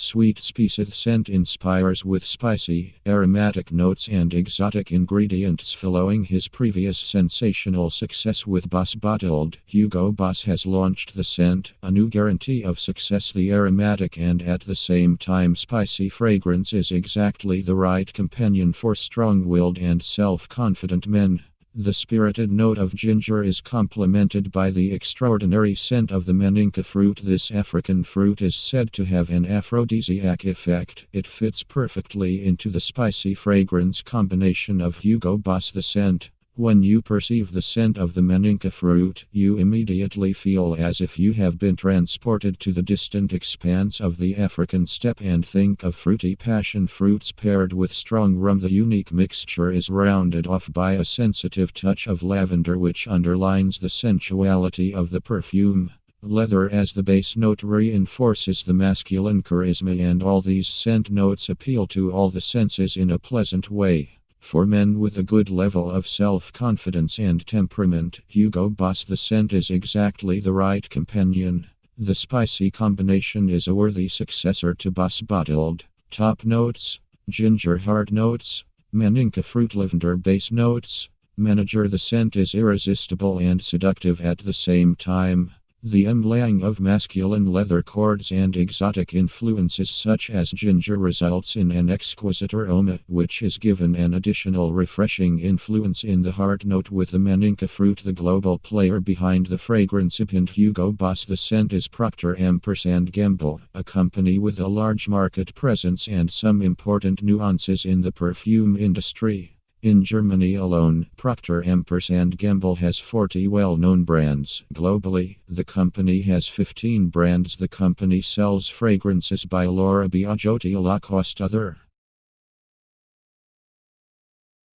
Sweet Species scent inspires with spicy, aromatic notes and exotic ingredients. Following his previous sensational success with Boss Bottled, Hugo Boss has launched the scent, a new guarantee of success. The aromatic and at the same time spicy fragrance is exactly the right companion for strong willed and self confident men. The spirited note of ginger is complemented by the extraordinary scent of the maninka fruit. This African fruit is said to have an aphrodisiac effect. It fits perfectly into the spicy fragrance combination of Hugo Boss the scent. When you perceive the scent of the maninka fruit, you immediately feel as if you have been transported to the distant expanse of the African steppe and think of fruity passion fruits paired with strong rum. The unique mixture is rounded off by a sensitive touch of lavender, which underlines the sensuality of the perfume. Leather as the base note reinforces the masculine charisma, and all these scent notes appeal to all the senses in a pleasant way. For men with a good level of self confidence and temperament, Hugo Boss the scent is exactly the right companion. The spicy combination is a worthy successor to Boss Bottled. Top notes ginger hard notes, maninka fruit lavender base notes. Manager the scent is irresistible and seductive at the same time. The emlaying of masculine leather cords and exotic influences such as ginger results in an exquisite aroma, which is given an additional refreshing influence in the heart note with the maninka fruit. The global player behind the fragrance and Hugo Boss the scent is Procter Ampersand Gamble, a company with a large market presence and some important nuances in the perfume industry. In Germany alone, Procter & Gamble has 40 well-known brands. Globally, the company has 15 brands. The company sells fragrances by Laura Biagiotti Lacoste other